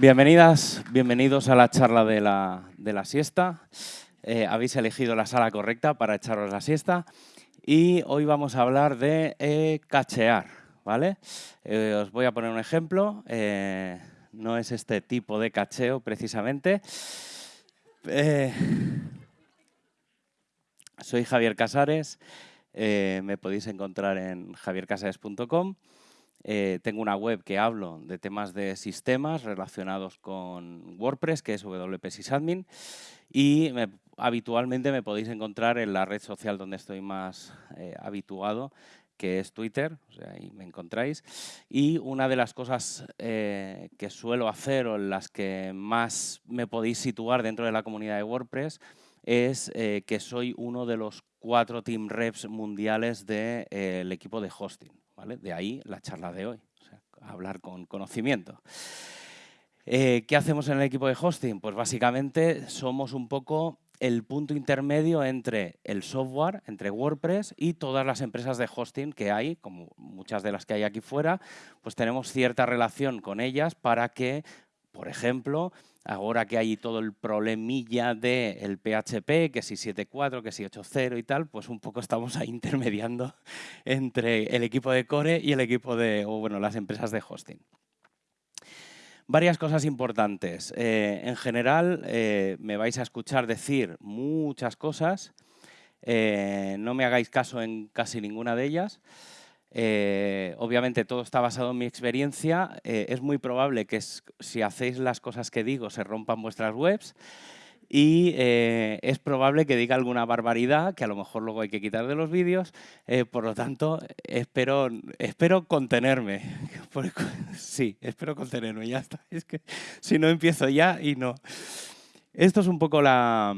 Bienvenidas, bienvenidos a la charla de la, de la siesta. Eh, habéis elegido la sala correcta para echaros la siesta y hoy vamos a hablar de eh, cachear. ¿vale? Eh, os voy a poner un ejemplo. no es este tipo de cacheo precisamente. soy Javier Casares. me podéis encontrar en javiercasares.com. Eh, tengo una web que hablo de temas de sistemas relacionados con WordPress, que es WP Sysadmin, y habitualmente me podéis encontrar en la red social donde estoy más eh, habituado, que es Twitter, ahí me encontráis. Y una de las cosas eh, que suelo hacer o en las que más me podéis situar dentro de la comunidad de WordPress es que soy uno de los cuatro team reps mundiales del equipo de hosting. De ahí la charla de hoy, hablar con conocimiento. Eh, ¿Qué hacemos en el equipo de hosting? Pues básicamente somos un poco el punto intermedio entre el software, entre WordPress y todas las empresas de hosting que hay, como muchas de las que hay aquí fuera, pues tenemos cierta relación con ellas para que, por ejemplo, ahora que hay todo el problemilla del PHP, que si 7.4, que si 8.0 y tal, pues un poco estamos ahí intermediando entre el equipo de core y el equipo de, o bueno, las empresas de hosting. Varias cosas importantes. Eh, en general, eh, me vais a escuchar decir muchas cosas. Eh, no me hagáis caso en casi ninguna de ellas. Eh, obviamente todo está basado en mi experiencia. Eh, es muy probable que si hacéis las cosas que digo se rompan vuestras webs y eh, es probable que diga alguna barbaridad que a lo mejor luego hay que quitar de los vídeos. por lo tanto, espero, espero contenerme. sí, espero contenerme, ya está. Es que si no empiezo ya y no. Esto es un poco la,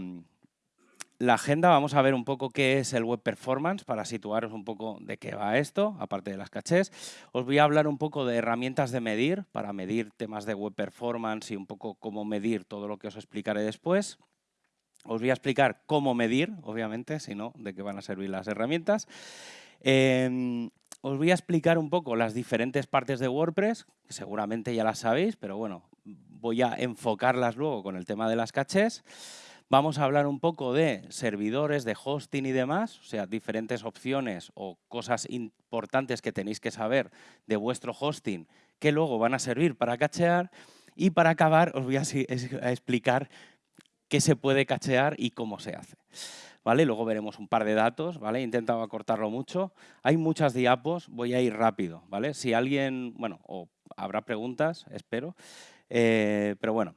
la agenda vamos a ver un poco qué es el Web Performance para situaros un poco de qué va esto, aparte de las cachés. Os voy a hablar un poco de herramientas de medir, para medir temas de Web Performance y un poco cómo medir todo lo que os explicaré después. Os voy a explicar cómo medir, obviamente, si no, de qué van a servir las herramientas. Em, os voy a explicar un poco las diferentes partes de WordPress, seguramente ya las sabéis, pero bueno, voy a enfocarlas luego con el tema de las cachés. Vamos a hablar un poco de servidores, de hosting y demás, o sea, diferentes opciones o cosas importantes que tenéis que saber de vuestro hosting que luego van a servir para cachear. Y para acabar os voy a, explicar qué se puede cachear y cómo se hace. ¿Vale? Luego veremos un par de datos, ¿vale? He intentado acortarlo mucho. Hay muchas diapos, voy a ir rápido, ¿vale? Si alguien, bueno, o habrá preguntas, espero, eh, pero bueno.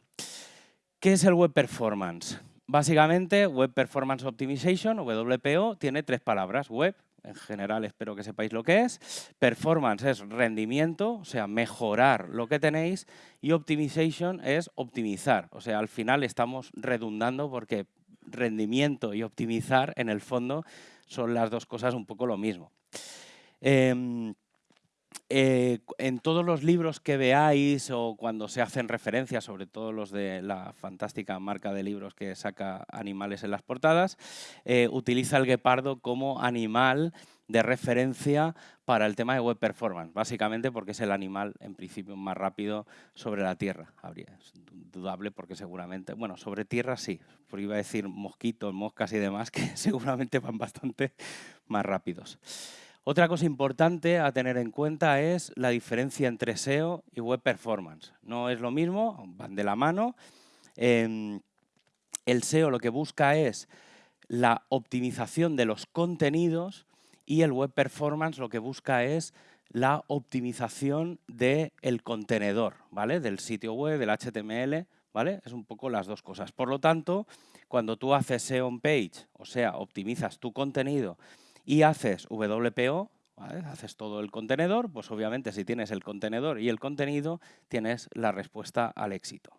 ¿Qué es el Web Performance? Básicamente, Web Performance Optimization, WPO, tiene tres palabras. Web, en general espero que sepáis lo que es. Performance es rendimiento, o sea, mejorar lo que tenéis. Y Optimization es optimizar, o sea, al final estamos redundando porque rendimiento y optimizar, en el fondo, son las dos cosas un poco lo mismo. Em, eh, en todos los libros que veáis o cuando se hacen referencias, sobre todo los de la fantástica marca de libros que saca animales en las portadas, eh, utiliza el guepardo como animal de referencia para el tema de web performance, básicamente porque es el animal en principio más rápido sobre la Tierra. Habría, es dudable porque seguramente, bueno, sobre Tierra sí, porque iba a decir mosquitos, moscas y demás que seguramente van bastante más rápidos. Otra cosa importante a tener en cuenta es la diferencia entre SEO y Web Performance. No es lo mismo, van de la mano. Em, el SEO lo que busca es la optimización de los contenidos y el Web Performance lo que busca es la optimización del contenedor, ¿vale? Del sitio web, del HTML, ¿vale? Es un poco las dos cosas. Por lo tanto, cuando tú haces SEO on page, o sea, optimizas tu contenido y haces WPO, haces todo el contenedor, pues obviamente si tienes el contenedor y el contenido, tienes la respuesta al éxito.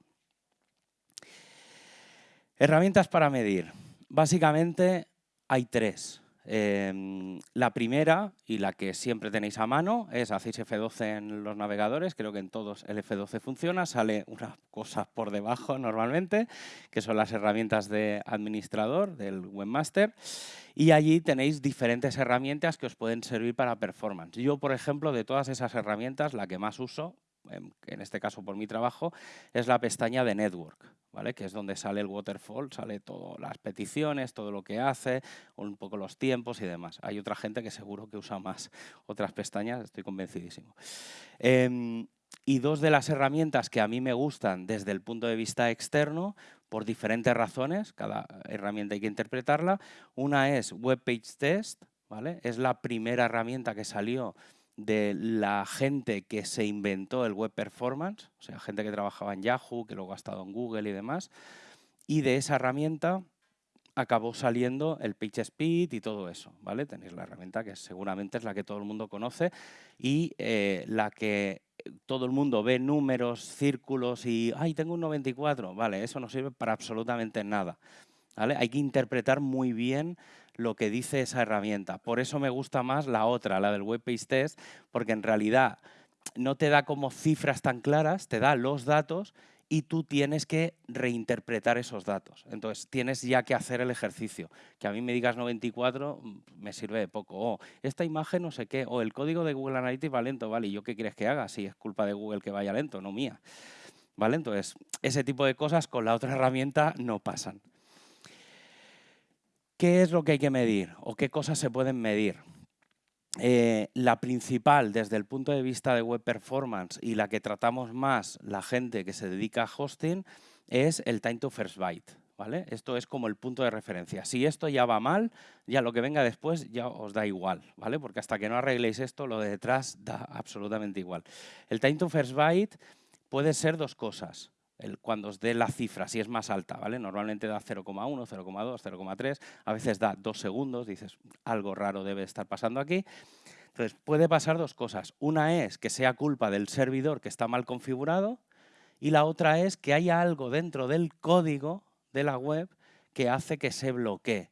Herramientas para medir. Básicamente hay tres. Em, la primera, y la que siempre tenéis a mano, es hacéis F12 en los navegadores, creo que en todos el F12 funciona, sale una cosa por debajo normalmente, que son las herramientas de administrador del webmaster, y allí tenéis diferentes herramientas que os pueden servir para performance. Yo, por ejemplo, de todas esas herramientas, la que más uso, en este caso por mi trabajo, es la pestaña de Network. ¿vale? que es donde sale el waterfall, sale todas las peticiones, todo lo que hace, un poco los tiempos y demás. Hay otra gente que seguro que usa más otras pestañas, estoy convencidísimo. Em, y dos de las herramientas que a mí me gustan desde el punto de vista externo, por diferentes razones, cada herramienta hay que interpretarla. Una es Web Page Test, ¿vale? es la primera herramienta que salió de la gente que se inventó el web performance, o sea, gente que trabajaba en Yahoo, que luego ha estado en Google y demás, y de esa herramienta acabó saliendo el PageSpeed y todo eso, ¿vale? Tenéis la herramienta que seguramente es la que todo el mundo conoce y eh, la que todo el mundo ve números, círculos y ¡ay, tengo un 94! Vale, eso no sirve para absolutamente nada. ¿vale? Hay que interpretar muy bien lo que dice esa herramienta. Por eso me gusta más la otra, la del Web Page Test, porque en realidad no te da como cifras tan claras, te da los datos y tú tienes que reinterpretar esos datos. Entonces, tienes ya que hacer el ejercicio. Que a mí me digas 94 mm, me sirve de poco. O esta imagen no sé qué, o el código de Google Analytics va lento, ¿vale? ¿Y yo qué quieres que haga? Si es culpa de Google que vaya lento, no mía. ¿Vale? Entonces, ese tipo de cosas con la otra herramienta no pasan. ¿Qué es lo que hay que medir o qué cosas se pueden medir? Eh, la principal desde el punto de vista de web performance y la que tratamos más la gente que se dedica a hosting es el time to first byte. ¿vale? Esto es como el punto de referencia. Si esto ya va mal, ya lo que venga después ya os da igual, ¿vale? porque hasta que no arregléis esto, lo de detrás da absolutamente igual. El time to first byte puede ser dos cosas cuando os dé la cifra, si es más alta, ¿vale? Normalmente da 0,1, 0,2, 0,3, a veces da 2 segundos, dices, algo raro debe estar pasando aquí. Entonces, puede pasar dos cosas. Una es que sea culpa del servidor que está mal configurado y la otra es que haya algo dentro del código de la web que hace que se bloquee.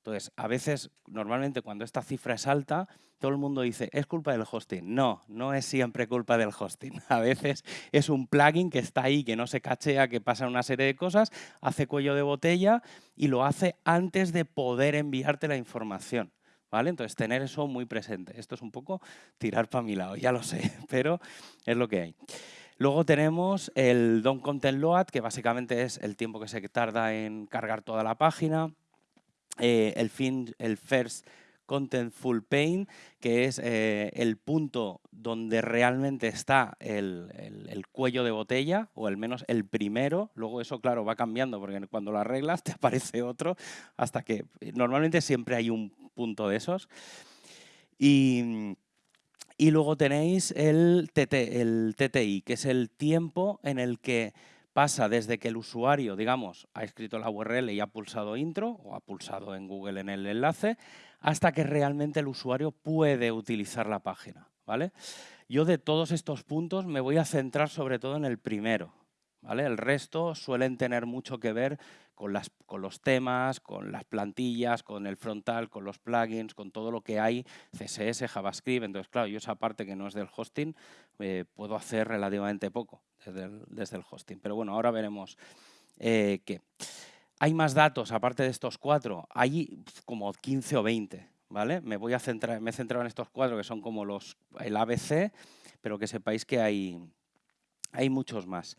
Entonces, a veces, normalmente cuando esta cifra es alta, todo el mundo dice, es culpa del hosting. No, no es siempre culpa del hosting. A veces es un plugin que está ahí, que no se cachea, que pasa una serie de cosas, hace cuello de botella y lo hace antes de poder enviarte la información. ¿Vale? Entonces, tener eso muy presente. Esto es un poco tirar para mi lado, ya lo sé, pero es lo que hay. Luego tenemos el DOM Content Load, que básicamente es el tiempo que se tarda en cargar toda la página. Eh, el, fin, el first Contentful que es eh, el punto donde realmente está el, cuello de botella, o al menos el primero. Luego eso, claro, va cambiando, porque cuando lo arreglas te aparece otro, hasta que normalmente siempre hay un punto de esos. Y, y luego tenéis el, el TTI, que es el tiempo en el que pasa desde que el usuario, digamos, ha escrito la URL y ha pulsado intro o ha pulsado en Google en el enlace, hasta que realmente el usuario puede utilizar la página. ¿vale? Yo de todos estos puntos me voy a centrar sobre todo en el primero. El resto suelen tener mucho que ver con los temas, con las plantillas, con el frontal, con los plugins, con todo lo que hay, CSS, JavaScript. Entonces, claro, yo esa parte que no es del hosting eh, puedo hacer relativamente poco desde el, hosting. Pero bueno, ahora veremos eh, qué. Hay más datos, aparte de estos cuatro, hay como 15 o 20, ¿vale? Me voy a centrar, me he centrado en estos cuatro que son como los, el ABC, pero que sepáis que hay, hay muchos más.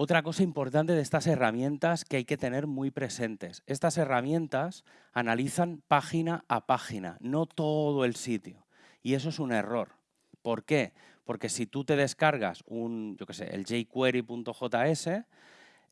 Otra cosa importante de estas herramientas que hay que tener muy presentes. Estas herramientas analizan página a página, no todo el sitio. Y eso es un error. ¿Por qué? Porque si tú te descargas un, yo qué sé, el jquery.js,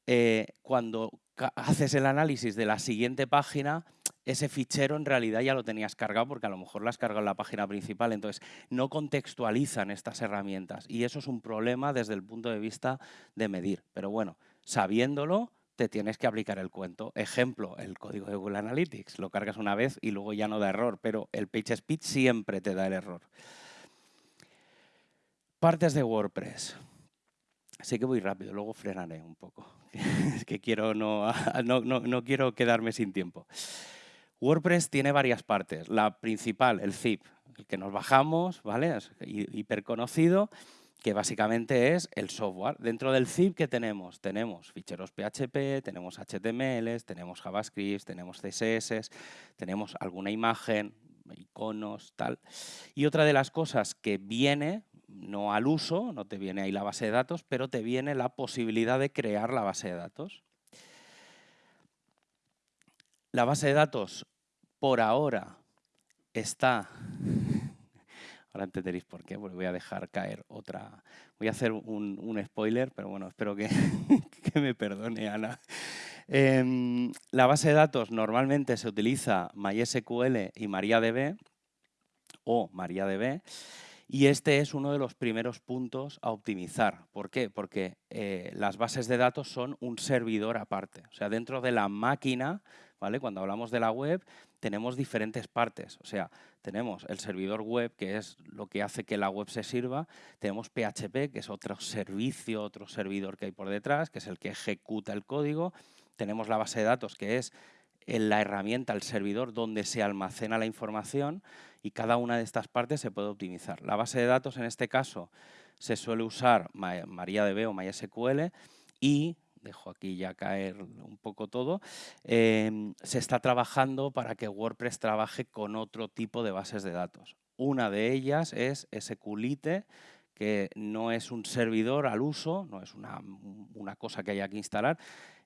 eh, cuando haces el análisis de la siguiente página, ese fichero en realidad ya lo tenías cargado porque a lo mejor lo has cargado en la página principal. Entonces, no contextualizan estas herramientas y eso es un problema desde el punto de vista de medir. Pero bueno, sabiéndolo, te tienes que aplicar el cuento. Ejemplo, el código de Google Analytics. Lo cargas una vez y luego ya no da error, pero el PageSpeed siempre te da el error. Partes de WordPress. Sé que voy rápido, luego frenaré un poco. es que quiero no, no, quiero quedarme sin tiempo. WordPress tiene varias partes. La principal, el zip, el que nos bajamos, ¿vale? Es hiperconocido, que básicamente es el software. Dentro del zip, ¿qué tenemos? Tenemos ficheros PHP, tenemos HTML, tenemos JavaScript, tenemos CSS, tenemos alguna imagen, iconos, tal. Y otra de las cosas que viene no al uso, no te viene ahí la base de datos, pero te viene la posibilidad de crear la base de datos. La base de datos, por ahora, está... Ahora entenderéis por qué, porque voy a dejar caer otra... Voy a hacer un, spoiler, pero bueno, espero que, me perdone Ana. Em, la base de datos normalmente se utiliza MySQL y MariaDB o MariaDB y este es uno de los primeros puntos a optimizar. ¿Por qué? Porque eh, las bases de datos son un servidor aparte. O sea, dentro de la máquina, ¿vale? cuando hablamos de la web, tenemos diferentes partes. O sea, tenemos el servidor web, que es lo que hace que la web se sirva. Tenemos PHP, que es otro servicio, otro servidor que hay por detrás, que es el que ejecuta el código tenemos la base de datos que es la herramienta, el servidor donde se almacena la información y cada una de estas partes se puede optimizar. La base de datos en este caso se suele usar MariaDB o MySQL y, dejo aquí ya caer un poco todo, em, se está trabajando para que WordPress trabaje con otro tipo de bases de datos. Una de ellas es SQLite, que no es un servidor al uso, no es una, una cosa que haya que instalar,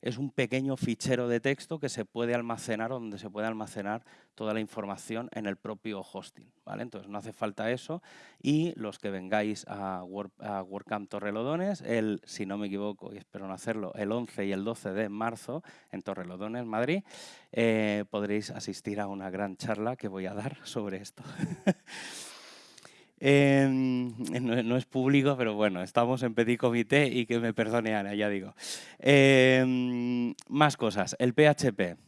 es un pequeño fichero de texto que se puede almacenar donde se puede almacenar toda la información en el propio hosting. ¿vale? Entonces no hace falta eso y los que vengáis a, WordCamp Torrelodones, el, si no me equivoco y espero no hacerlo, el 11 y el 12 de marzo en Torrelodones, Madrid, eh, podréis asistir a una gran charla que voy a dar sobre esto. No, es público, pero bueno, estamos en petit comité y que me perdone Ana, ya digo. Em, más cosas. El PHP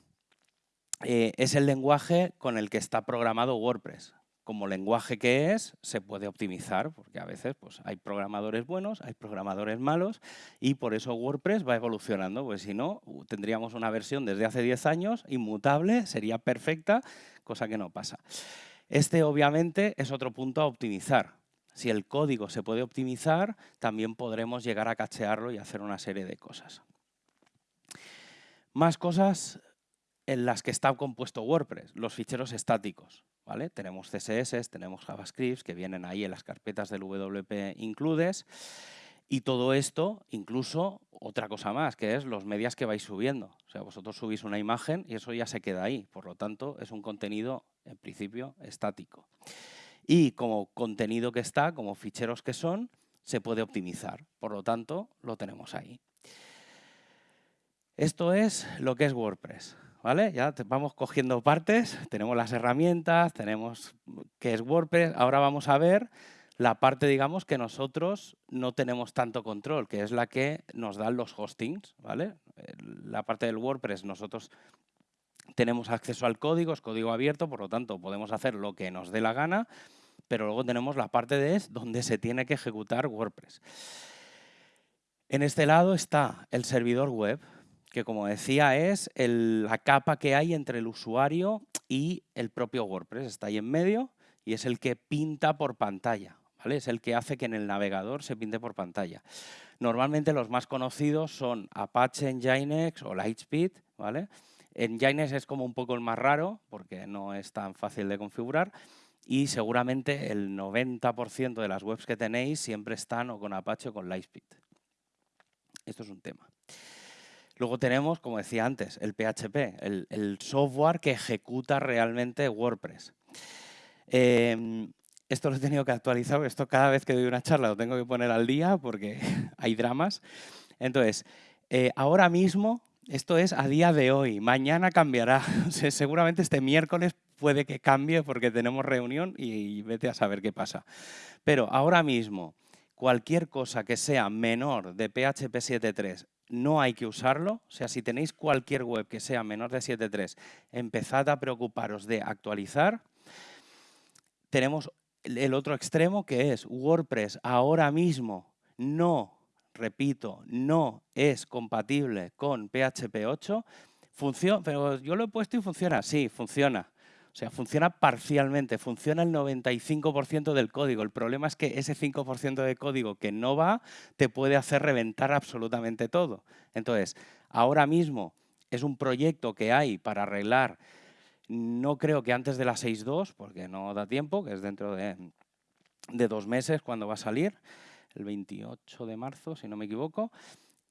eh, es el lenguaje con el que está programado WordPress. Como lenguaje que es, se puede optimizar, porque a veces pues, hay programadores buenos, hay programadores malos, y por eso WordPress va evolucionando, pues si no, tendríamos una versión desde hace 10 años, inmutable, sería perfecta, cosa que no pasa. Este obviamente es otro punto a optimizar. Si el código se puede optimizar, también podremos llegar a cachearlo y hacer una serie de cosas. Más cosas en las que está compuesto WordPress, los ficheros estáticos. ¿vale? Tenemos CSS, tenemos JavaScript que vienen ahí en las carpetas del WP includes y todo esto, incluso otra cosa más, que es los medias que vais subiendo. O sea, vosotros subís una imagen y eso ya se queda ahí. Por lo tanto, es un contenido, en principio, estático. Y como contenido que está, como ficheros que son, se puede optimizar. Por lo tanto, lo tenemos ahí. Esto es lo que es WordPress. ¿Vale? Ya vamos cogiendo partes, tenemos las herramientas, tenemos qué es WordPress. Ahora vamos a ver la parte, digamos, que nosotros no tenemos tanto control, que es la que nos dan los hostings, ¿vale? La parte del WordPress nosotros tenemos acceso al código, es código abierto, por lo tanto podemos hacer lo que nos dé la gana, pero luego tenemos la parte de es donde se tiene que ejecutar WordPress. En este lado está el servidor web, que como decía es la capa que hay entre el usuario y el propio WordPress. Está ahí en medio y es el que pinta por pantalla. Es el que hace que en el navegador se pinte por pantalla. Normalmente los más conocidos son Apache Nginx o Lightspeed, ¿vale? Nginx es como un poco el más raro porque no es tan fácil de configurar y seguramente el 90% de las webs que tenéis siempre están o con Apache o con Lightspeed. Esto es un tema. Luego tenemos, como decía antes, el PHP, el, software que ejecuta realmente WordPress. Em, esto lo he tenido que actualizar, esto cada vez que doy una charla lo tengo que poner al día porque hay dramas. Entonces, eh, ahora mismo, esto es a día de hoy, mañana cambiará. seguramente este miércoles puede que cambie porque tenemos reunión y, vete a saber qué pasa. Pero ahora mismo, cualquier cosa que sea menor de PHP 7.3 no hay que usarlo. O sea, si tenéis cualquier web que sea menor de 7.3, empezad a preocuparos de actualizar. Tenemos el otro extremo que es WordPress ahora mismo no, repito, no es compatible con PHP 8, funciona, pero yo lo he puesto y funciona, sí, funciona. O sea, funciona parcialmente, funciona el 95% del código. El problema es que ese 5% de código que no va te puede hacer reventar absolutamente todo. Entonces, ahora mismo es un proyecto que hay para arreglar no creo que antes de las 6.2, porque no da tiempo, que es dentro de de dos meses cuando va a salir, el 28 de marzo, si no me equivoco.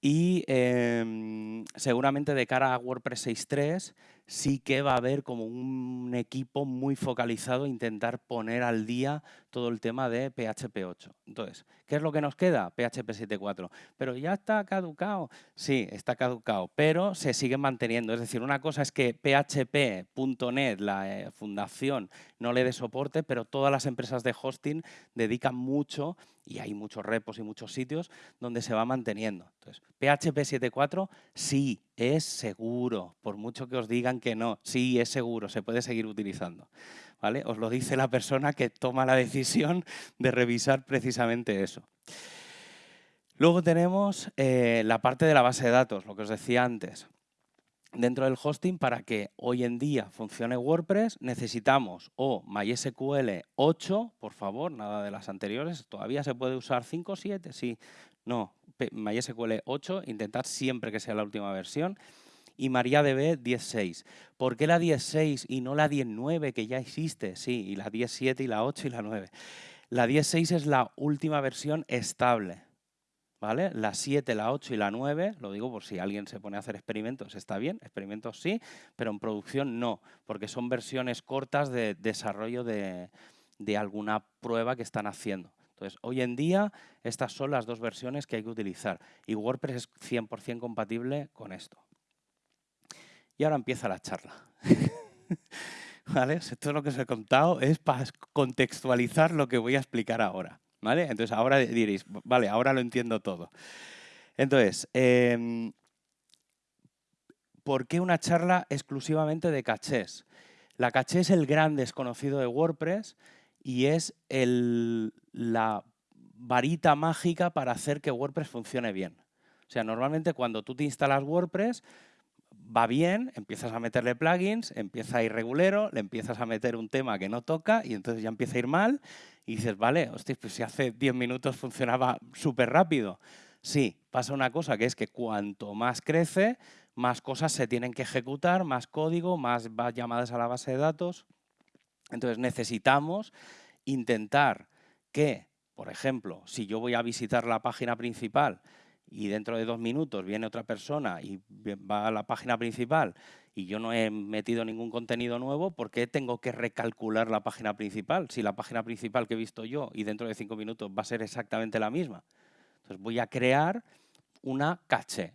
Y em, seguramente de cara a WordPress 6.3 sí que va a haber como un equipo muy focalizado a intentar poner al día todo el tema de PHP 8. Entonces, ¿qué es lo que nos queda? PHP 7.4. Pero ya está caducado. Sí, está caducado, pero se sigue manteniendo. Es decir, una cosa es que PHP.NET, la eh, fundación, no le dé soporte, pero todas las empresas de hosting dedican mucho y hay muchos repos y muchos sitios donde se va manteniendo. Entonces, PHP 7.4 sí es seguro, por mucho que os digan que no, sí es seguro, se puede seguir utilizando. ¿vale? Os lo dice la persona que toma la decisión de revisar precisamente eso. Luego tenemos eh, la parte de la base de datos, lo que os decía antes. Dentro del hosting, para que hoy en día funcione WordPress, necesitamos o MySQL 8, por favor, nada de las anteriores. ¿Todavía se puede usar 5 o 7? Sí. No, MySQL 8, intentar siempre que sea la última versión. Y MariaDB 10.6. ¿Por qué la 10.6 y no la 10.9 que ya existe? Sí, y la 10.7 y la 8 y la 9. La 10.6 es la última versión estable. ¿vale? La 7, la 8 y la 9, lo digo por si alguien se pone a hacer experimentos, está bien, experimentos sí, pero en producción no, porque son versiones cortas de desarrollo de, alguna prueba que están haciendo. Entonces, hoy en día, estas son las dos versiones que hay que utilizar y WordPress es 100% compatible con esto. Y ahora empieza la charla. ¿Vale? Todo lo que os he contado es para contextualizar lo que voy a explicar ahora. ¿Vale? Entonces ahora diréis, vale, ahora lo entiendo todo. Entonces, em, ¿por qué una charla exclusivamente de cachés? La caché es el gran desconocido de WordPress y es la varita mágica para hacer que WordPress funcione bien. O sea, normalmente cuando tú te instalas WordPress, va bien, empiezas a meterle plugins, empieza a ir regulero, le empiezas a meter un tema que no toca y entonces ya empieza a ir mal y dices, vale, hostia, pues si hace 10 minutos funcionaba súper rápido. Sí, pasa una cosa que es que cuanto más crece, más cosas se tienen que ejecutar, más código, más llamadas a la base de datos. Entonces necesitamos intentar que, por ejemplo, si yo voy a visitar la página principal y dentro de dos minutos viene otra persona y va a la página principal y yo no he metido ningún contenido nuevo, ¿por qué tengo que recalcular la página principal? Si la página principal que he visto yo y dentro de cinco minutos va a ser exactamente la misma. Entonces voy a crear una caché,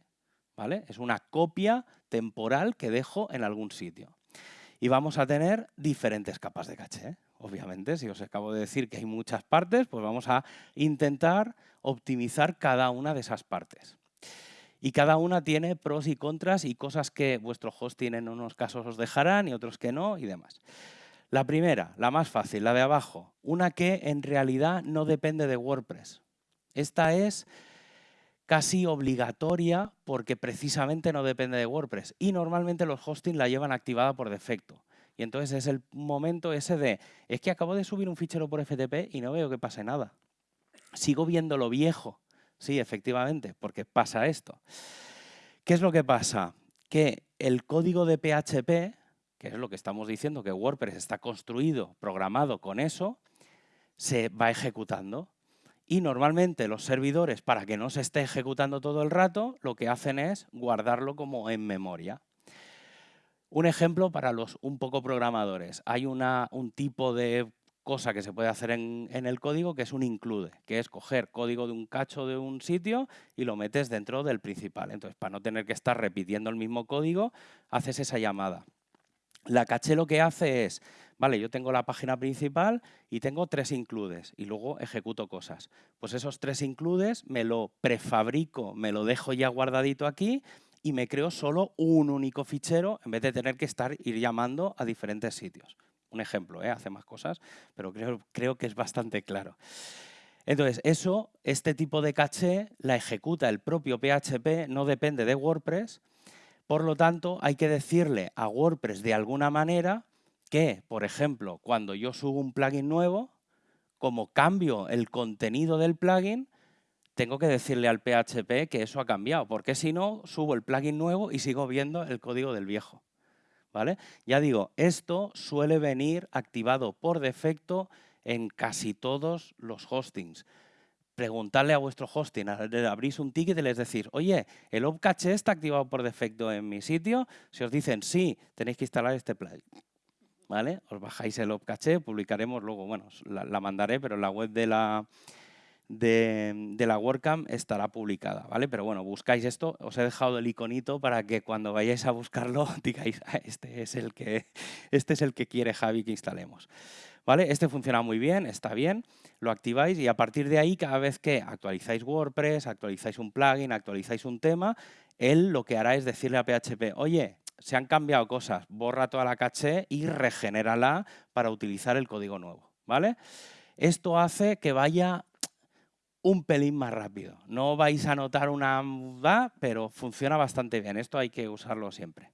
¿vale? Es una copia temporal que dejo en algún sitio. Y vamos a tener diferentes capas de caché. Obviamente, si os acabo de decir que hay muchas partes, pues vamos a intentar optimizar cada una de esas partes. Y cada una tiene pros y contras y cosas que vuestro hosting en unos casos os dejarán y otros que no y demás. La primera, la más fácil, la de abajo, una que en realidad no depende de WordPress. Esta es casi obligatoria porque precisamente no depende de WordPress y normalmente los hosting la llevan activada por defecto. Y entonces es el momento ese de, es que acabo de subir un fichero por FTP y no veo que pase nada. Sigo viendo lo viejo. Sí, efectivamente, porque pasa esto. ¿Qué es lo que pasa? Que el código de PHP, que es lo que estamos diciendo, que WordPress está construido, programado con eso, se va ejecutando. Y normalmente los servidores, para que no se esté ejecutando todo el rato, lo que hacen es guardarlo como en memoria. Un ejemplo para los un poco programadores. Hay una, un tipo de cosa que se puede hacer en, el código que es un include, que es coger código de un cacho de un sitio y lo metes dentro del principal. Entonces, para no tener que estar repitiendo el mismo código, haces esa llamada. La caché lo que hace es, vale, yo tengo la página principal y tengo tres includes y luego ejecuto cosas. Pues esos tres includes me lo prefabrico, me lo dejo ya guardadito aquí y me creo solo un único fichero en vez de tener que estar ir llamando a diferentes sitios. Un ejemplo, ¿eh? hace más cosas, pero creo, creo que es bastante claro. Entonces, eso, este tipo de caché la ejecuta el propio PHP, no depende de WordPress. Por lo tanto, hay que decirle a WordPress de alguna manera que, por ejemplo, cuando yo subo un plugin nuevo, como cambio el contenido del plugin, tengo que decirle al PHP que eso ha cambiado, porque si no, subo el plugin nuevo y sigo viendo el código del viejo. ¿vale? Ya digo, esto suele venir activado por defecto en casi todos los hostings. Preguntarle a vuestro hosting, abrís un ticket y les decís, oye, ¿el opcache está activado por defecto en mi sitio? Si os dicen sí, tenéis que instalar este plugin. ¿Vale? Os bajáis el opcache, publicaremos luego, bueno, la mandaré, pero en la web de la, de, la WordCamp estará publicada, ¿vale? Pero bueno, buscáis esto, os he dejado el iconito para que cuando vayáis a buscarlo digáis, ah, este, es el que, este es el que quiere Javi que instalemos. ¿Vale? Este funciona muy bien, está bien, lo activáis y a partir de ahí, cada vez que actualizáis WordPress, actualizáis un plugin, actualizáis un tema, él lo que hará es decirle a PHP, oye, se han cambiado cosas, borra toda la caché y regenérala para utilizar el código nuevo, ¿vale? Esto hace que vaya un pelín más rápido. No vais a notar una... pero funciona bastante bien. Esto hay que usarlo siempre.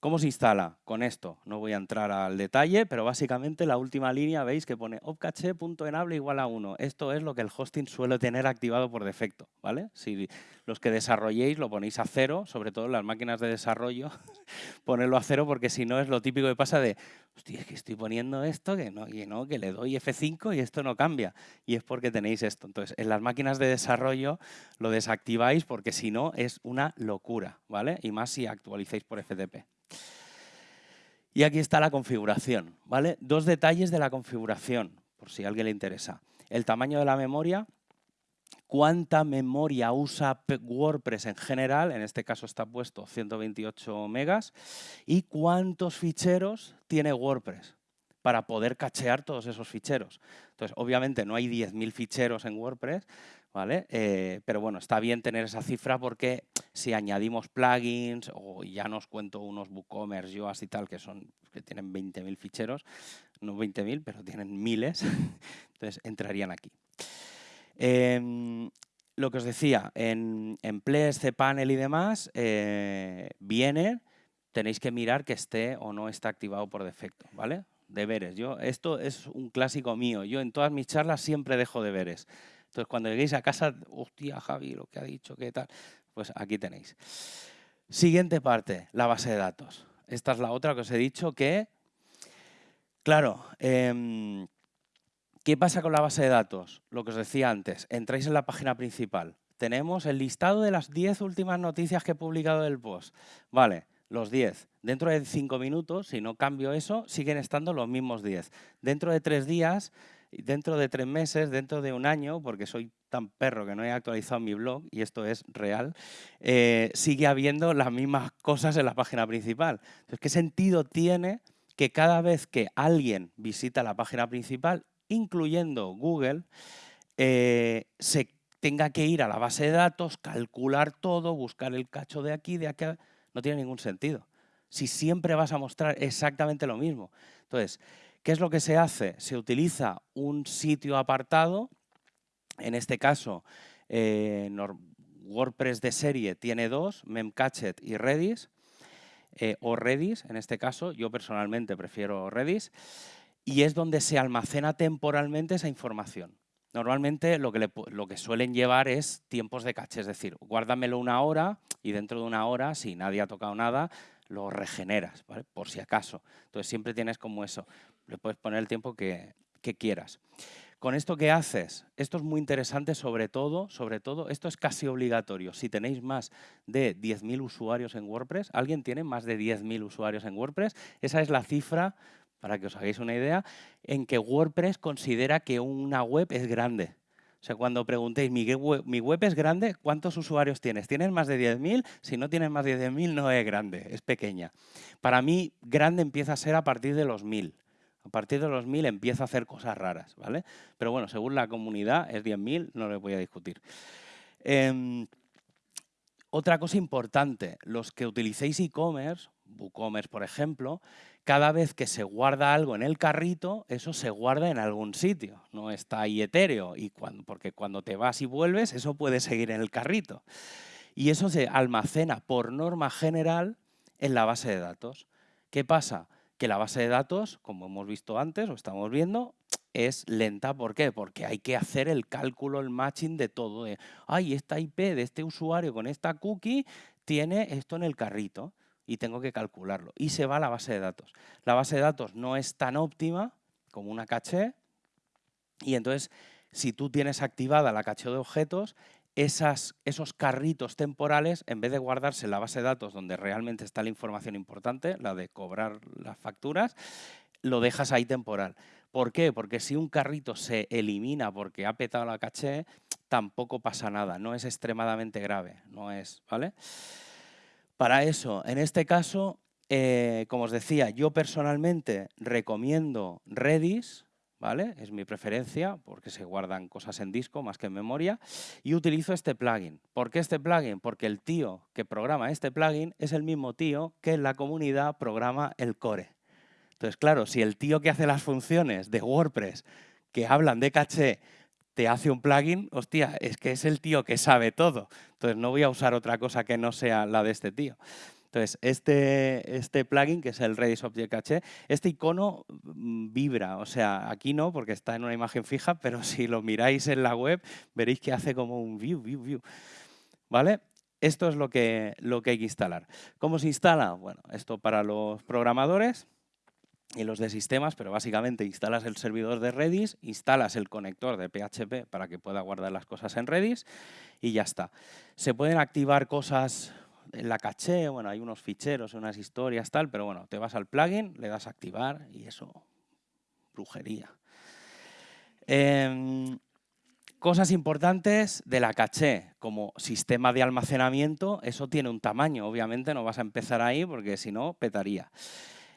¿Cómo se instala? Con esto, no voy a entrar al detalle, pero básicamente la última línea veis que pone opcache.enable igual a 1. Esto es lo que el hosting suele tener activado por defecto. ¿vale? Si los que desarrolléis lo ponéis a cero, sobre todo en las máquinas de desarrollo, ponerlo a cero porque si no es lo típico que pasa de, hostia, es que estoy poniendo esto, que no, que no, que le doy F5 y esto no cambia. Y es porque tenéis esto. Entonces, en las máquinas de desarrollo lo desactiváis porque si no es una locura, ¿vale? Y más si actualizáis por FTP. Y aquí está la configuración, ¿vale? Dos detalles de la configuración, por si a alguien le interesa. El tamaño de la memoria, cuánta memoria usa WordPress en general, en este caso está puesto 128 megas, y cuántos ficheros tiene WordPress para poder cachear todos esos ficheros. Entonces, obviamente no hay 10.000 ficheros en WordPress, ¿vale? Eh, pero bueno, está bien tener esa cifra porque si añadimos plugins o ya nos cuento unos WooCommerce, yo y tal, que son que tienen 20.000 ficheros, no 20.000, pero tienen miles, entonces entrarían aquí. Em, lo que os decía, en, en Ples, cPanel y demás, eh, viene, tenéis que mirar que esté o no está activado por defecto, ¿vale? Deberes. Yo, esto es un clásico mío. Yo en todas mis charlas siempre dejo deberes. Entonces, cuando lleguéis a casa, hostia, Javi, lo que ha dicho, qué tal, pues aquí tenéis. Siguiente parte, la base de datos. Esta es la otra que os he dicho que, claro, em, ¿qué pasa con la base de datos? Lo que os decía antes, entráis en la página principal. Tenemos el listado de las 10 últimas noticias que he publicado del post. Vale, los 10. Dentro de 5 minutos, si no cambio eso, siguen estando los mismos 10. Dentro de 3 días dentro de tres meses, dentro de un año, porque soy tan perro que no he actualizado mi blog, y esto es real, eh, sigue habiendo las mismas cosas en la página principal. Entonces, ¿qué sentido tiene que cada vez que alguien visita la página principal, incluyendo Google, eh, se tenga que ir a la base de datos, calcular todo, buscar el cacho de aquí, de acá, no tiene ningún sentido. Si siempre vas a mostrar exactamente lo mismo. Entonces, ¿Qué es lo que se hace? Se utiliza un sitio apartado, en este caso eh, WordPress de serie tiene dos, Memcached y Redis, eh, o Redis en este caso, yo personalmente prefiero Redis, y es donde se almacena temporalmente esa información. Normalmente lo que, lo que suelen llevar es tiempos de caché, es decir, guárdamelo una hora y dentro de una hora, si nadie ha tocado nada, lo regeneras, ¿vale? por si acaso. Entonces siempre tienes como eso le puedes poner el tiempo que, quieras. Con esto que haces, esto es muy interesante sobre todo, sobre todo, esto es casi obligatorio. Si tenéis más de 10.000 usuarios en WordPress, ¿alguien tiene más de 10.000 usuarios en WordPress? Esa es la cifra, para que os hagáis una idea, en que WordPress considera que una web es grande. O sea, cuando preguntéis, ¿mi web, ¿mi web es grande? ¿Cuántos usuarios tienes? ¿Tienes más de 10.000? Si no tienes más de 10.000, no es grande, es pequeña. Para mí, grande empieza a ser a partir de los 1.000. A partir de los 1000 empieza a hacer cosas raras, ¿vale? Pero bueno, según la comunidad es 10.000, no le voy a discutir. Em, otra cosa importante, los que utilicéis e-commerce, WooCommerce por ejemplo, cada vez que se guarda algo en el carrito, eso se guarda en algún sitio, no está ahí etéreo, y porque cuando te vas y vuelves, eso puede seguir en el carrito. Y eso se almacena por norma general en la base de datos. ¿Qué pasa? que la base de datos, como hemos visto antes o estamos viendo, es lenta. ¿Por qué? Porque hay que hacer el cálculo, el matching de todo. De, Ay, esta IP de este usuario con esta cookie tiene esto en el carrito y tengo que calcularlo. Y se va a la base de datos. La base de datos no es tan óptima como una caché, y entonces si tú tienes activada la caché de objetos, esos carritos temporales, en vez de guardarse en la base de datos donde realmente está la información importante, la de cobrar las facturas, lo dejas ahí temporal. ¿Por qué? Porque si un carrito se elimina porque ha petado la caché, tampoco pasa nada, no es extremadamente grave, no es, ¿vale? Para eso, en este caso, eh, como os decía, yo personalmente recomiendo Redis, ¿vale? Es mi preferencia porque se guardan cosas en disco más que en memoria y utilizo este plugin. ¿Por qué este plugin? Porque el tío que programa este plugin es el mismo tío que en la comunidad programa el core. Entonces, claro, si el tío que hace las funciones de WordPress que hablan de caché te hace un plugin, hostia, es que es el tío que sabe todo. Entonces, no voy a usar otra cosa que no sea la de este tío. Entonces, este, este plugin, que es el Redis Object Cache, este icono mm, vibra, o sea, aquí no, porque está en una imagen fija, pero si lo miráis en la web, veréis que hace como un view, view, view. ¿Vale? Esto es lo que, lo que hay que instalar. ¿Cómo se instala? Bueno, esto para los programadores, y los de sistemas, pero básicamente instalas el servidor de Redis, instalas el conector de PHP para que pueda guardar las cosas en Redis y ya está. Se pueden activar cosas en la caché, bueno, hay unos ficheros, unas historias, tal, pero bueno, te vas al plugin, le das activar y eso, brujería. Em, cosas importantes de la caché, como sistema de almacenamiento, eso tiene un tamaño, obviamente no vas a empezar ahí porque si no, petaría.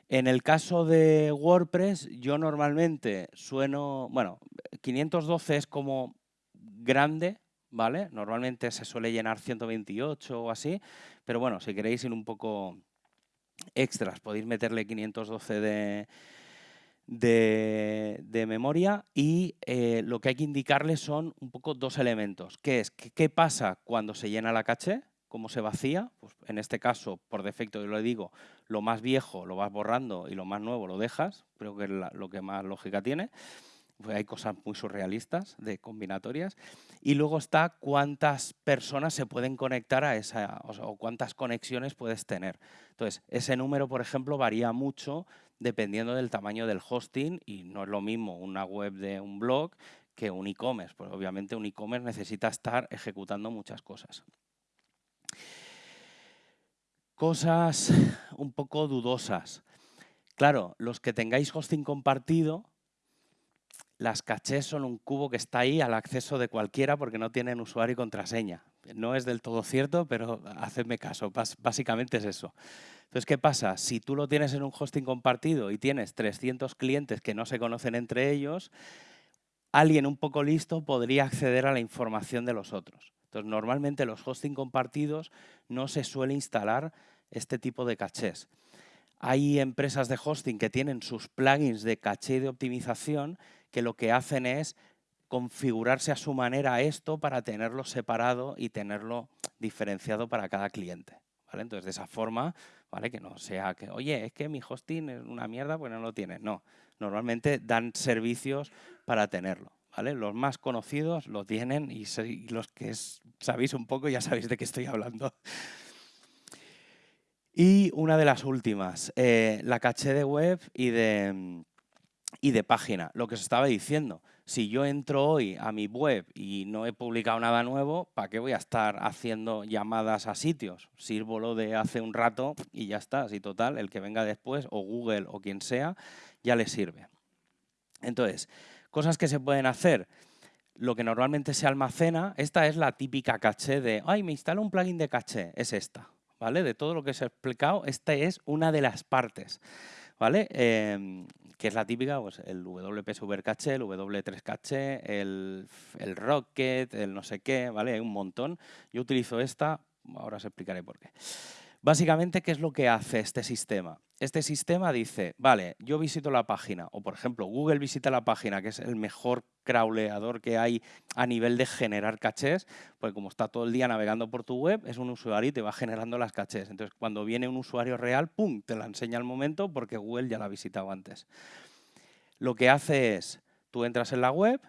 En el caso de WordPress, yo normalmente sueno, bueno, 512 es como grande, ¿vale? Normalmente se suele llenar 128 o así, pero bueno, si queréis ir un poco extras, podéis meterle 512 de, de, memoria y eh, lo que hay que indicarle son un poco dos elementos, que es qué pasa cuando se llena la caché, cómo se vacía, pues en este caso, por defecto, yo lo digo, lo más viejo lo vas borrando y lo más nuevo lo dejas, creo que es lo que más lógica tiene. Pues hay cosas muy surrealistas de combinatorias. Y luego está cuántas personas se pueden conectar a esa, o, cuántas conexiones puedes tener. Entonces, ese número, por ejemplo, varía mucho dependiendo del tamaño del hosting y no es lo mismo una web de un blog que un e-commerce, porque obviamente un e-commerce necesita estar ejecutando muchas cosas. Cosas un poco dudosas. Claro, los que tengáis hosting compartido, las cachés son un cubo que está ahí al acceso de cualquiera porque no tienen usuario y contraseña. No es del todo cierto, pero hacedme caso, básicamente es eso. Entonces, ¿qué pasa? Si tú lo tienes en un hosting compartido y tienes 300 clientes que no se conocen entre ellos, alguien un poco listo podría acceder a la información de los otros. Entonces, normalmente los hosting compartidos no se suele instalar este tipo de cachés. Hay empresas de hosting que tienen sus plugins de caché de optimización que lo que hacen es configurarse a su manera esto para tenerlo separado y tenerlo diferenciado para cada cliente. ¿vale? Entonces, de esa forma, que no sea que, oye, es que mi hosting es una mierda, pues no lo tiene. No, normalmente dan servicios para tenerlo. Los más conocidos lo tienen y los que sabéis un poco ya sabéis de qué estoy hablando. Y una de las últimas, eh, la caché de web y de, página. Lo que os estaba diciendo, si yo entro hoy a mi web y no he publicado nada nuevo, ¿para qué voy a estar haciendo llamadas a sitios? Sirvo lo de hace un rato y ya está. Así total, el que venga después, o Google o quien sea, ya le sirve. Entonces, Cosas que se pueden hacer. Lo que normalmente se almacena, esta es la típica caché de, ay, me instalo un plugin de caché, es esta. ¿vale? De todo lo que os he explicado, esta es una de las partes. ¿vale? Em, que es la típica, pues el WP Super Caché, el W3 Caché, el, el, Rocket, el no sé qué, ¿vale? Hay un montón. Yo utilizo esta, ahora os explicaré por qué. Básicamente, ¿qué es lo que hace este sistema? Este sistema dice, vale, yo visito la página, o por ejemplo, Google visita la página, que es el mejor crawleador que hay a nivel de generar cachés, porque como está todo el día navegando por tu web, es un usuario y te va generando las cachés. Entonces, cuando viene un usuario real, ¡pum!, te la enseña al momento porque Google ya la ha visitado antes. Lo que hace es, tú entras en la web,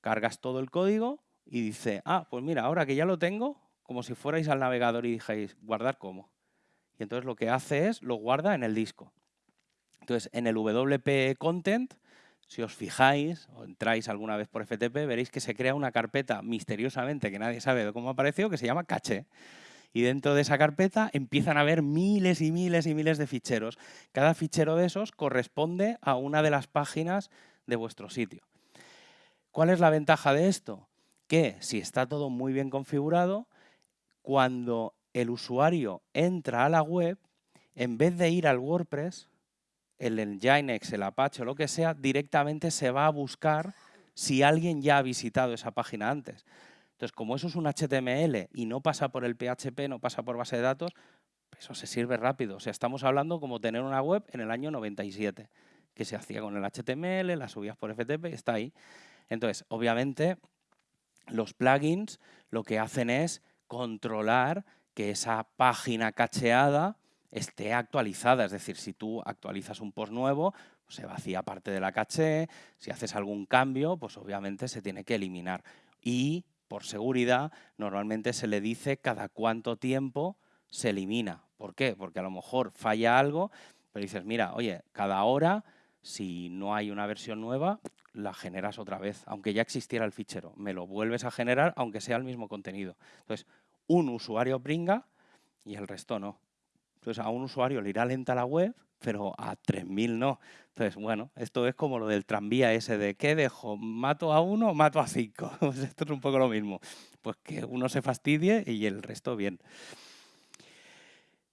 cargas todo el código y dice, ah, pues mira, ahora que ya lo tengo, como si fuerais al navegador y dijáis, guardar cómo y entonces lo que hace es lo guarda en el disco. Entonces, en el WP Content si os fijáis o entráis alguna vez por FTP, veréis que se crea una carpeta misteriosamente que nadie sabe de cómo apareció, que se llama caché. Y dentro de esa carpeta empiezan a haber miles y miles y miles de ficheros. Cada fichero de esos corresponde a una de las páginas de vuestro sitio. ¿Cuál es la ventaja de esto? Que si está todo muy bien configurado, cuando el usuario entra a la web, en vez de ir al WordPress, el Nginx, el Apache o lo que sea, directamente se va a buscar si alguien ya ha visitado esa página antes. Entonces, como eso es un HTML y no pasa por el PHP, no pasa por base de datos, eso se sirve rápido. O sea, estamos hablando como tener una web en el año 97, que se hacía con el HTML, la subías por FTP está ahí. Entonces, obviamente, los plugins lo que hacen es controlar que esa página cacheada esté actualizada. Es decir, si tú actualizas un post nuevo, pues se vacía parte de la caché, si haces algún cambio, pues obviamente se tiene que eliminar. Y, por seguridad, normalmente se le dice cada cuánto tiempo se elimina. ¿Por qué? Porque a lo mejor falla algo, pero dices, mira, oye, cada hora, si no hay una versión nueva, la generas otra vez, aunque ya existiera el fichero. Me lo vuelves a generar, aunque sea el mismo contenido. Entonces, un usuario bringa y el resto no. Entonces, a un usuario le irá lenta la web, pero a 3.000 no. Entonces, bueno, esto es como lo del tranvía ese de ¿qué dejo? ¿Mato a uno o mato a cinco? Pues esto es un poco lo mismo. Pues que uno se fastidie y el resto bien.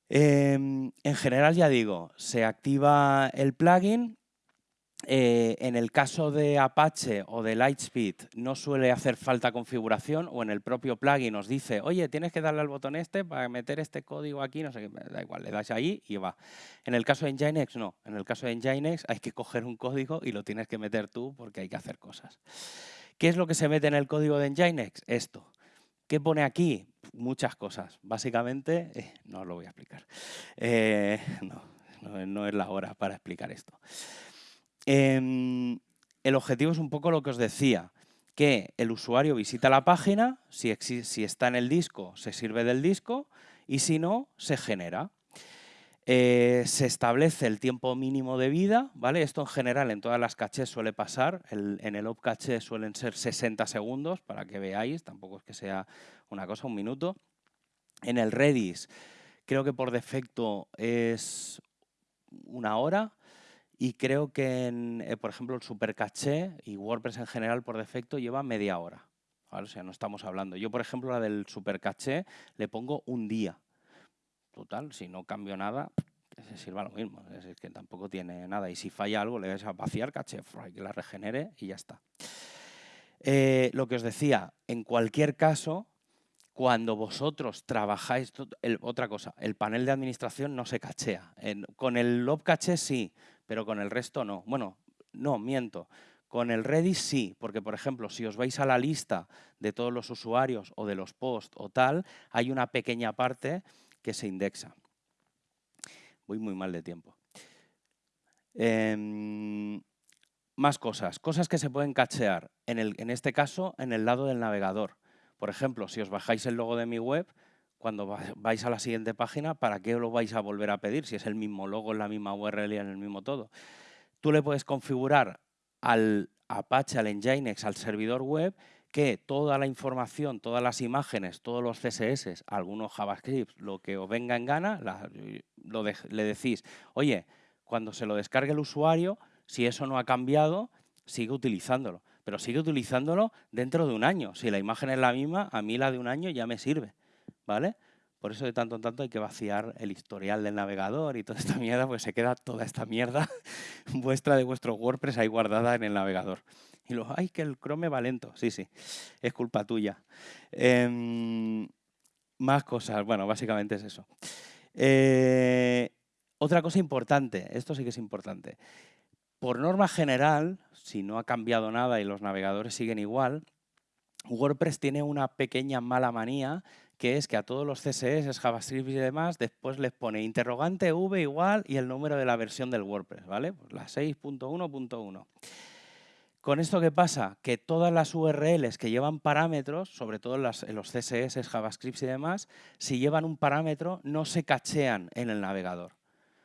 Em, en general, ya digo, se activa el plugin eh, en el caso de Apache o de Lightspeed no suele hacer falta configuración o en el propio plugin nos dice, oye, tienes que darle al botón este para meter este código aquí, no sé qué, da igual, le das ahí y va. En el caso de Nginx no, en el caso de Nginx hay que coger un código y lo tienes que meter tú porque hay que hacer cosas. ¿Qué es lo que se mete en el código de Nginx? Esto. ¿Qué pone aquí? Muchas cosas. Básicamente, eh, no lo voy a explicar. Eh, no, no es la hora para explicar esto. Em, el objetivo es un poco lo que os decía, que el usuario visita la página, si, está en el disco, se sirve del disco, y si no, se genera. Eh, se establece el tiempo mínimo de vida, ¿vale? Esto en general en todas las cachés suele pasar, en el op caché suelen ser 60 segundos, para que veáis, tampoco es que sea una cosa, un minuto. En el Redis creo que por defecto es una hora, y creo que, eh, por ejemplo, el supercaché y WordPress en general por defecto lleva media hora. O sea, no estamos hablando. Yo, por ejemplo, la del supercaché le pongo un día. Total, si no cambio nada, que se sirva lo mismo. Es que tampoco tiene nada. Y si falla algo, le vas a vaciar caché, que la regenere y ya está. Eh, lo que os decía, en cualquier caso, cuando vosotros trabajáis, otra cosa, el panel de administración no se cachea. con el lob caché sí, pero con el resto no. Bueno, no, miento. Con el Redis sí, porque por ejemplo, si os vais a la lista de todos los usuarios o de los posts o tal, hay una pequeña parte que se indexa. Voy muy mal de tiempo. Em, más cosas, cosas que se pueden cachear, en, el, en este caso en el lado del navegador. Por ejemplo, si os bajáis el logo de mi web, cuando vais a la siguiente página, ¿para qué lo vais a volver a pedir? Si es el mismo logo, en la misma URL y en el mismo todo. Tú le puedes configurar al Apache, al Nginx, al servidor web, que toda la información, todas las imágenes, todos los CSS, algunos JavaScript, lo que os venga en gana, le decís, oye, cuando se lo descargue el usuario, si eso no ha cambiado, sigue utilizándolo. Pero sigue utilizándolo dentro de un año. Si la imagen es la misma, a mí la de un año ya me sirve. ¿Vale? Por eso de tanto en tanto hay que vaciar el historial del navegador y toda esta mierda, pues se queda toda esta mierda vuestra de vuestro WordPress ahí guardada en el navegador. Y luego, ay, que el Chrome va lento. Sí, sí, es culpa tuya. Em, más cosas, bueno, básicamente es eso. Eh, otra cosa importante, esto sí que es importante. Por norma general, si no ha cambiado nada y los navegadores siguen igual, WordPress tiene una pequeña mala manía que es que a todos los CSS, JavaScript y demás, después les pone interrogante v igual y el número de la versión del WordPress, ¿vale? Pues la 6.1.1. ¿Con esto qué pasa? Que todas las URLs que llevan parámetros, sobre todo en los CSS, JavaScript y demás, si llevan un parámetro no se cachean en el navegador.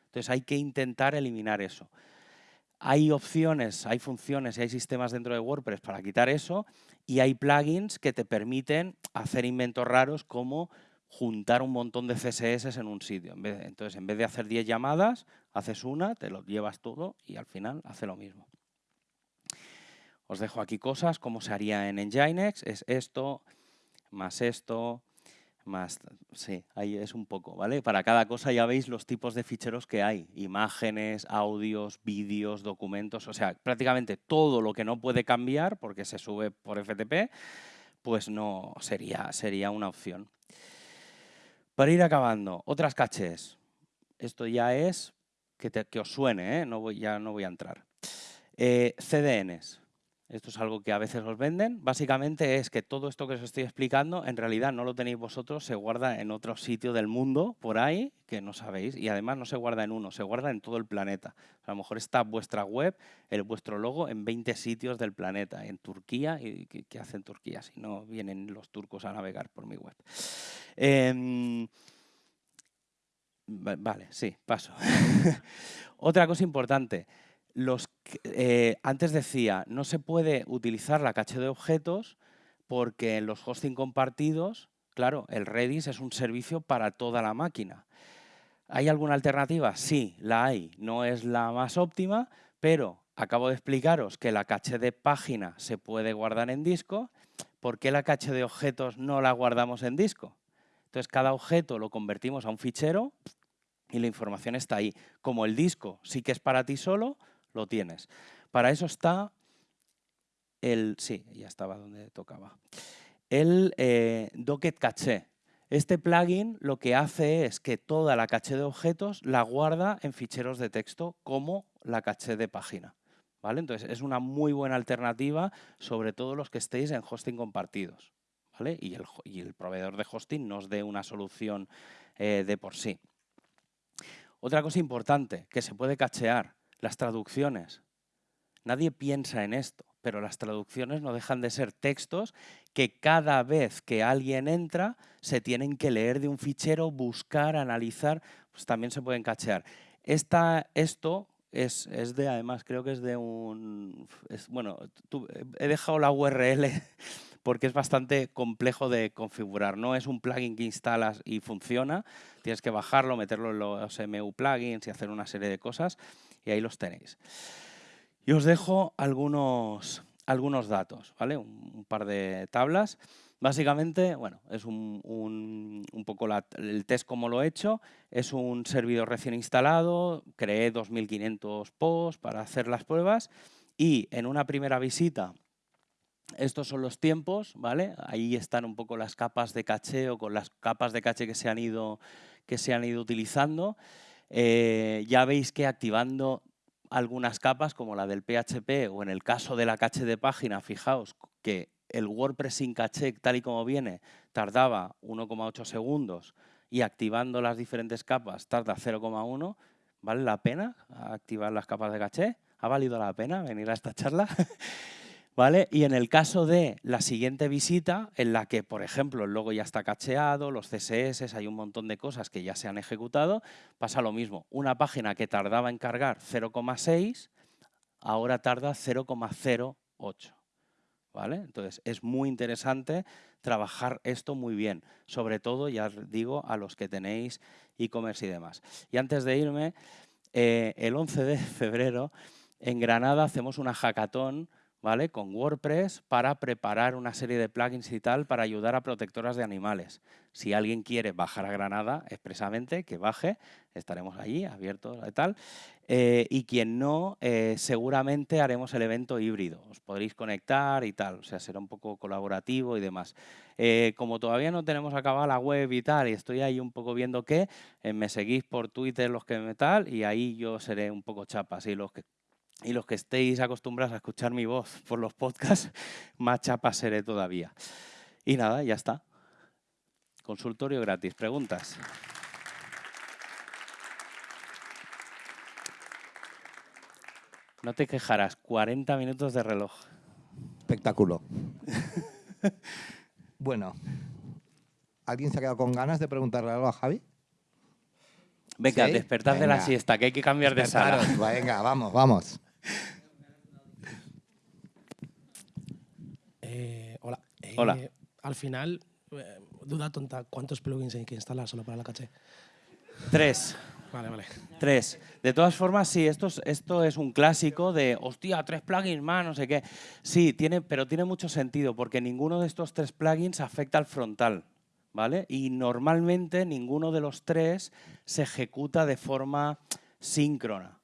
Entonces hay que intentar eliminar eso. Hay opciones, hay funciones y hay sistemas dentro de WordPress para quitar eso y hay plugins que te permiten hacer inventos raros como juntar un montón de CSS en un sitio. entonces, en vez de hacer 10 llamadas, haces una, te lo llevas todo y al final hace lo mismo. Os dejo aquí cosas, como se haría en Nginx, es esto, más esto, más, sí, ahí es un poco, ¿vale? Para cada cosa ya veis los tipos de ficheros que hay, imágenes, audios, vídeos, documentos, o sea, prácticamente todo lo que no puede cambiar porque se sube por FTP, pues no sería, sería una opción. Para ir acabando, otras caches. Esto ya es que, que os suene, ¿eh? no voy, ya no voy a entrar. Eh, CDNs. Esto es algo que a veces os venden. Básicamente es que todo esto que os estoy explicando, en realidad no lo tenéis vosotros, se guarda en otro sitio del mundo, por ahí, que no sabéis. Y además no se guarda en uno, se guarda en todo el planeta. A lo mejor está vuestra web, el vuestro logo, en 20 sitios del planeta. En Turquía, ¿y qué, hacen Turquía si no vienen los turcos a navegar por mi web? Em, vale, sí, paso. Otra cosa importante los, eh, antes decía, no se puede utilizar la caché de objetos porque en los hosting compartidos, claro, el Redis es un servicio para toda la máquina. ¿Hay alguna alternativa? Sí, la hay. No es la más óptima, pero acabo de explicaros que la caché de página se puede guardar en disco. ¿Por qué la caché de objetos no la guardamos en disco? Entonces, cada objeto lo convertimos a un fichero y la información está ahí. Como el disco sí que es para ti solo, lo tienes. Para eso está el, sí, ya estaba donde tocaba, el eh, Docket Caché. Este plugin lo que hace es que toda la caché de objetos la guarda en ficheros de texto como la caché de página. ¿vale? Entonces es una muy buena alternativa, sobre todo los que estéis en hosting compartidos. ¿vale? Y, el, proveedor de hosting nos dé una solución eh, de por sí. Otra cosa importante que se puede cachear las traducciones. Nadie piensa en esto, pero las traducciones no dejan de ser textos que cada vez que alguien entra se tienen que leer de un fichero, buscar, analizar, pues también se pueden cachear. Esta, esto es, es, de, además, creo que es de un... bueno, he dejado la URL porque es bastante complejo de configurar. No es un plugin que instalas y funciona, tienes que bajarlo, meterlo en los MU plugins y hacer una serie de cosas y ahí los tenéis. Y os dejo algunos, algunos datos, ¿vale? Un, par de tablas. Básicamente, bueno, es un, un, poco el test como lo he hecho. Es un servidor recién instalado, creé 2.500 posts para hacer las pruebas y en una primera visita, estos son los tiempos, ¿vale? Ahí están un poco las capas de caché o con las capas de caché que se han ido, que se han ido utilizando. Eh, ya veis que activando algunas capas como la del PHP o en el caso de la caché de página, fijaos que el WordPress sin caché tal y como viene tardaba 1,8 segundos y activando las diferentes capas tarda 0,1, ¿vale la pena activar las capas de caché? ¿Ha valido la pena venir a esta charla? ¿Vale? Y en el caso de la siguiente visita, en la que, por ejemplo, el logo ya está cacheado, los CSS, hay un montón de cosas que ya se han ejecutado, pasa lo mismo. Una página que tardaba en cargar 0,6, ahora tarda 0,08. ¿Vale? Entonces, es muy interesante trabajar esto muy bien, sobre todo, ya digo, a los que tenéis e-commerce y demás. Y antes de irme, eh, el 11 de febrero, en Granada hacemos una hackathon ¿vale? con WordPress para preparar una serie de plugins y tal para ayudar a protectoras de animales. Si alguien quiere bajar a Granada expresamente, que baje, estaremos allí abiertos y tal. Eh, y quien no, eh, seguramente haremos el evento híbrido. Os podréis conectar y tal, o sea, será un poco colaborativo y demás. Eh, como todavía no tenemos acabada la web y tal, y estoy ahí un poco viendo qué, me seguís por Twitter los que me tal, y ahí yo seré un poco chapas. Y los que y los que estéis acostumbrados a escuchar mi voz por los podcasts, más chapa seré todavía. Y nada, ya está. Consultorio gratis. ¿Preguntas? No te quejarás, 40 minutos de reloj. Espectáculo. bueno, ¿alguien se ha quedado con ganas de preguntarle algo a Javi? Venga, despertad de la siesta, que hay que cambiar de sala. Venga, vamos, vamos. Eh, hola. Eh, Hola. Al final, eh, duda tonta, ¿cuántos plugins hay que instalar solo para la caché? Tres. Vale, vale. Tres. De todas formas, sí, esto es, esto es un clásico de, hostia, tres plugins más, no sé qué. Sí, tiene, pero tiene mucho sentido porque ninguno de estos tres plugins afecta al frontal, ¿vale? Y normalmente ninguno de los tres se ejecuta de forma síncrona,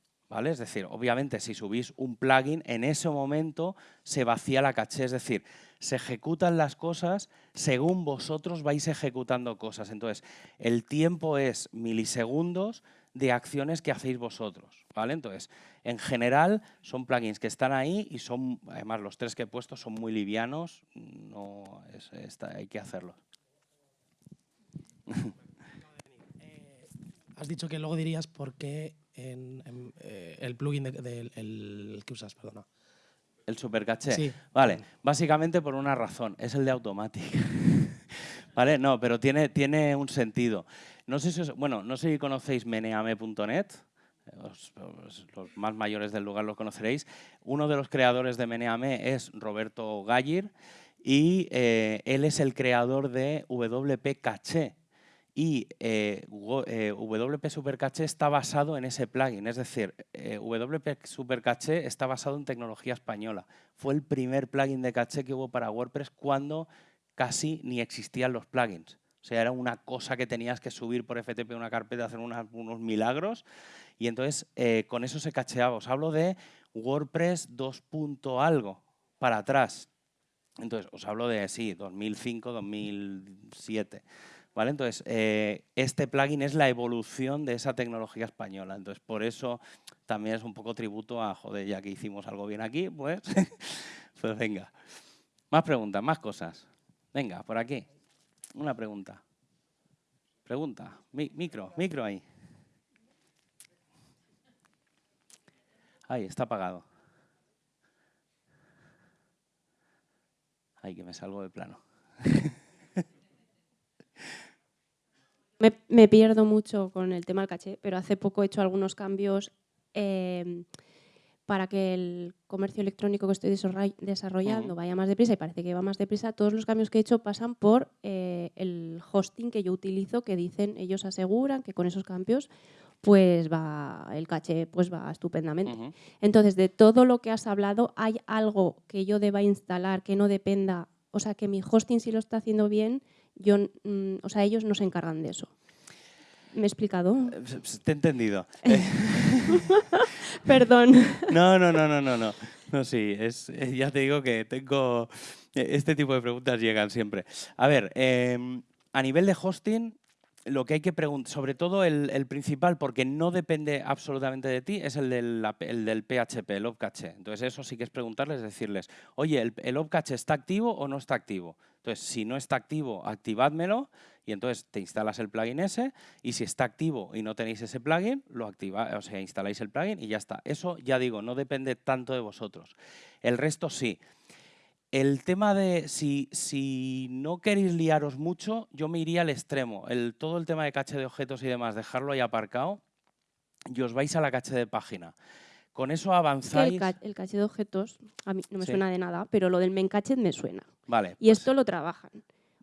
Es decir, obviamente si subís un plugin, en ese momento se vacía la caché, es decir, se ejecutan las cosas según vosotros vais ejecutando cosas. Entonces, el tiempo es milisegundos de acciones que hacéis vosotros, ¿vale? Entonces, en general, son plugins que están ahí y son, además, los tres que he puesto son muy livianos, no hay que hacerlos. Has dicho que luego dirías por qué en, en, eh, el plugin de- del el que usas, perdona. El supercaché. Sí. Vale, básicamente por una razón, es el de Automatic. vale, no, pero tiene, tiene un sentido. No sé si os- bueno, no sé si conocéis meneame.net. os- os- los más mayores del lugar lo conoceréis. Uno de los creadores de Meneame es Roberto Gallir y eh, él es el creador de WP Caché. Y eh, eh, WP Supercaché está basado en ese plugin, es decir, eh, WP Supercaché está basado en tecnología española. Fue el primer plugin de caché que hubo para WordPress cuando casi ni existían los plugins. O sea, era una cosa que tenías que subir por FTP una carpeta, hacer unos milagros. Y entonces eh, con eso se cacheaba. Os hablo de WordPress 2. punto algo para atrás. Entonces, os hablo de, sí, 2005, 2007. ¿Vale? Entonces, eh, este plugin es la evolución de esa tecnología española. Entonces, por eso también es un poco tributo a, joder, ya que hicimos algo bien aquí, pues, pues venga. Más preguntas, más cosas. Venga, por aquí. Una pregunta. Pregunta. Mi- micro, micro ahí. Ahí, está apagado. Ay, que me salgo de plano. Me, me pierdo mucho con el tema del caché, pero hace poco he hecho algunos cambios eh, para que el comercio electrónico que estoy desarroll- desarrollando vaya más deprisa y parece que va más deprisa. Todos los cambios que he hecho pasan por eh, el hosting que yo utilizo, que dicen, ellos aseguran que con esos cambios pues va el caché pues va estupendamente. Entonces, de todo lo que has hablado, ¿hay algo que yo deba instalar que no dependa, o sea, que mi hosting si lo está haciendo bien, yo, mm, o sea, ellos no se encargan de eso? ¿Me he explicado? Eh, s- s- Te he entendido. Perdón. No, no, no, no, no, no. No, sí, es, eh, ya te digo que tengo... eh, Este tipo de preguntas llegan siempre. A ver, em, a nivel de hosting, lo que hay que preguntar, sobre todo el, principal, porque no depende absolutamente de ti, es el del, el del PHP, el Opcache. Entonces, eso sí que es preguntarles, decirles, oye, ¿el, el Opcache está activo o no está activo? Entonces, si no está activo, activádmelo y entonces te instalas el plugin ese y si está activo y no tenéis ese plugin, lo activa, o sea, instaláis el plugin y ya está. Eso, ya digo, no depende tanto de vosotros. El resto sí. El tema de si, si no queréis liaros mucho, yo me iría al extremo. El, todo el tema de caché de objetos y demás, dejarlo ahí aparcado y os vais a la caché de página. Con eso Es que el, avanzáis. ca- el caché de objetos a mí no me Sí. suena de nada, pero lo del memcached me suena. Vale. Y pues- esto lo trabajan.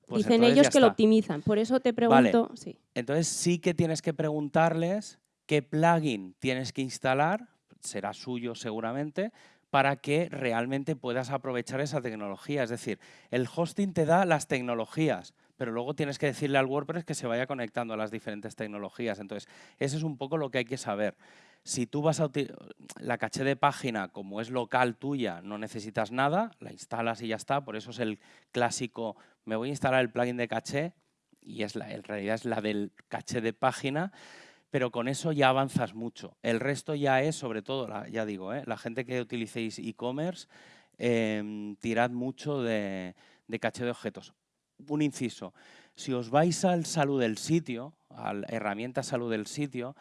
pues Dicen ellos que lo optimizan. Por eso te Vale. pregunto, sí. Entonces sí que tienes que preguntarles qué plugin tienes que instalar, será suyo seguramente, para que realmente puedas aprovechar esa tecnología. Es decir, el hosting te da las tecnologías, pero luego tienes que decirle al WordPress que se vaya conectando a las diferentes tecnologías. Entonces, eso es un poco lo que hay que saber. Si tú vas a la caché de página, como es local tuya, no necesitas nada, la instalas y ya está. Por eso es el clásico, me voy a instalar el plugin de caché y es en realidad es la del caché de página, pero con eso ya avanzas mucho. El resto ya es, sobre todo, la- ya digo, ¿eh? la gente que utilicéis e-commerce, em, tirad mucho de, caché de objetos. Un inciso, si os vais al salud del sitio, a la herramienta salud del sitio,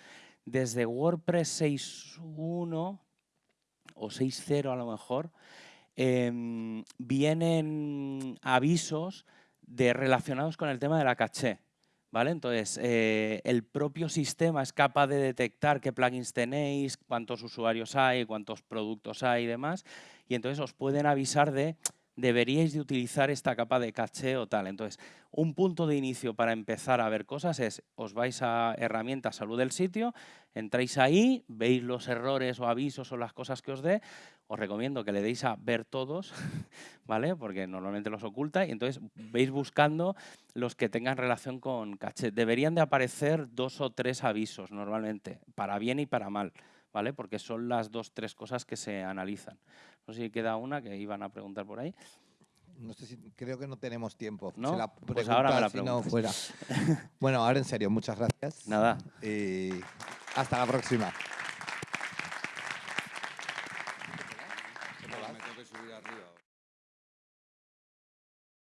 desde WordPress 6.1 o 6.0 a lo mejor, em, vienen avisos de relacionados con el tema de la caché. ¿Vale? Entonces, eh, el propio sistema es capaz de detectar qué plugins tenéis, cuántos usuarios hay, cuántos productos hay y demás, y entonces os pueden avisar de deberíais de utilizar esta capa de caché o tal. Entonces, un punto de inicio para empezar a ver cosas es, os vais a herramientas salud del sitio, entráis ahí, veis los errores o avisos o las cosas que os dé, os recomiendo que le deis a ver todos, ¿vale? Porque normalmente los oculta y entonces veis buscando los que tengan relación con caché. Deberían de aparecer dos o tres avisos normalmente, para bien y para mal, ¿vale? Porque son las dos, tres cosas que se analizan. No sé si queda una que iban a preguntar por ahí. No sé si, creo que no tenemos tiempo. ¿No? La Pues ahora me la si no, preguntas. fuera. bueno, ahora en serio, muchas gracias. Nada. Y hasta la próxima.